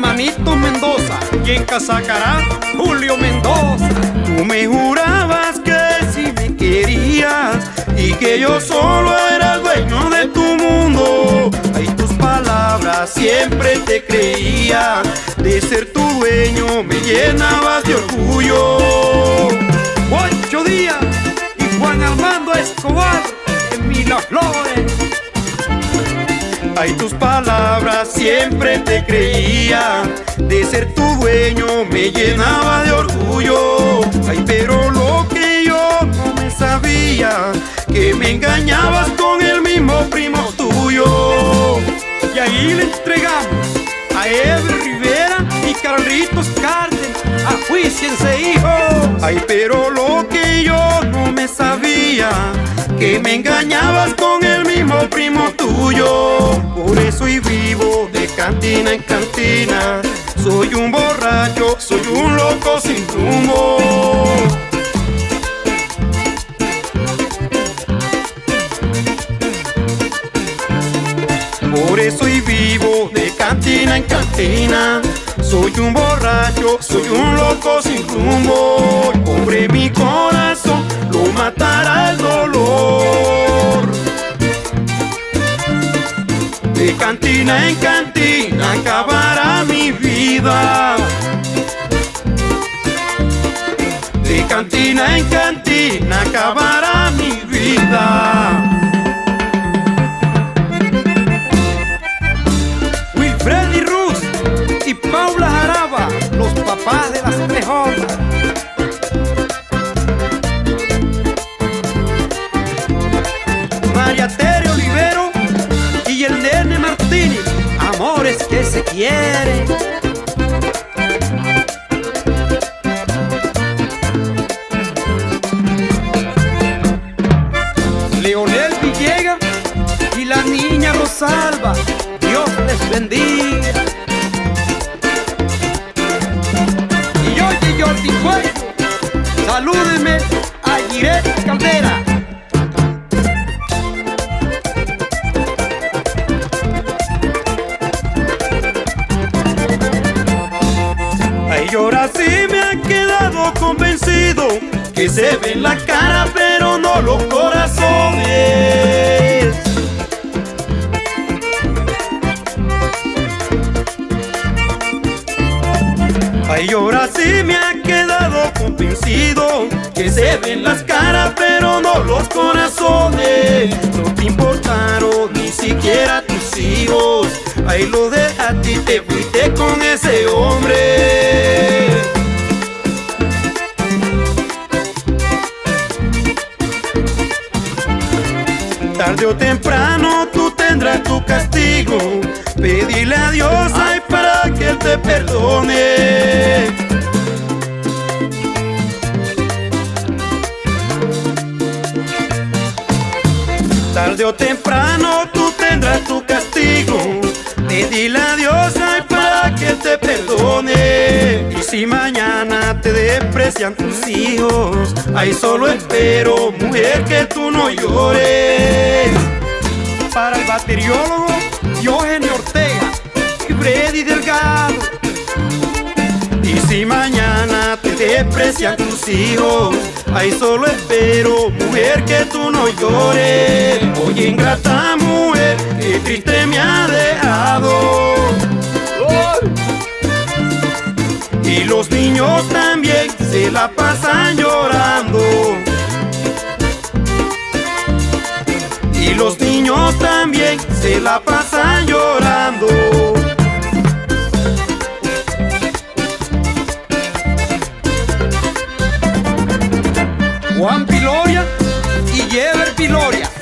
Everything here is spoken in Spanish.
Juanito Mendoza y en Casacará, Julio Mendoza. Tú me jurabas que si me querías y que yo solo era el dueño de tu mundo. Ay, tus palabras siempre te creía. De ser tu dueño me llenabas de orgullo. Ocho días y Juan Armando Escobar en Miraflores. Ay, tus palabras siempre te creía. De ser tu dueño me llenaba de orgullo. Ay, pero lo que yo no me sabía, que me engañabas con el mismo primo tuyo. Y ahí le entregamos a Ever Rivera y Carlitos Cárdenas a juiciense hijo. Ay, pero lo que yo no me sabía, que me engañabas con el mismo primo tuyo. Por eso y cantina en cantina. Soy un borracho, soy un loco sin rumbo. Por eso y vivo de cantina en cantina. Soy un borracho, soy un loco sin rumbo. Pobre mi corazón, lo matará el dolor. De cantina en cantina acabará mi vida. De cantina en cantina acabará mi vida. Wilfredi Ruz y Paula Jaraba, los papás de las tres olas. María se quieren. Leonel Villegas y la niña Rosalba, Dios les bendiga. Ay, y ahora sí me ha quedado convencido que se ve en la cara pero no los corazones. Ay, ahora sí me ha quedado convencido que se ven las caras pero no los corazones. No te importaron ni siquiera tus hijos. Ahí lo dejaste y te fuiste con ese hombre. Tarde o temprano tú tendrás tu castigo. Pedirle a Dios ay para que Él te perdone. Tarde o temprano tú tendrás tu castigo. Pedirle a perdone. Y si mañana te desprecian tus hijos, ahí solo espero, mujer, que tú no llores. Para el bateriólogo Eugenio Ortega y Freddy Delgado. Y si mañana te desprecian tus hijos, ahí solo espero, mujer, que tú no llores. Oye, ingrata mujer, que triste me ha dejado. Y los niños también se la pasan llorando. Y los niños también se la pasan llorando. Juan Piloria y Jever Piloria.